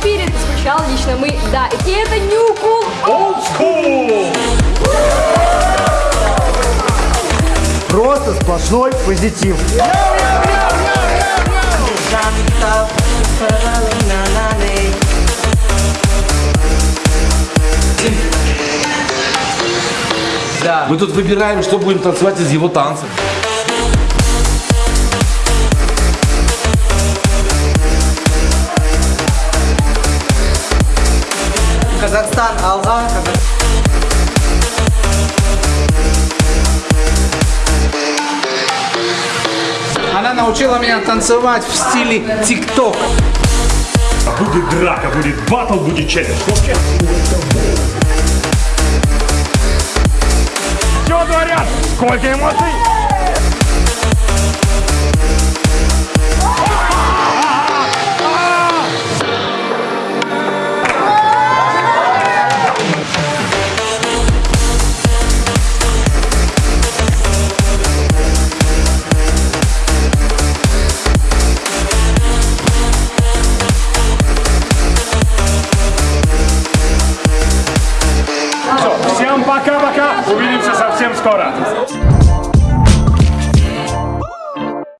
эфире звучал лично мы, да, и это New Cool Old School! Просто сплошной позитив. Мы тут выбираем, что будем танцевать из его танцев. Казахстан, Алга, Казахстан. Она научила меня танцевать в стиле тик-ток. Будет драка, будет батл, будет челлендж. Все творят! Сколько эмоций! restaurante.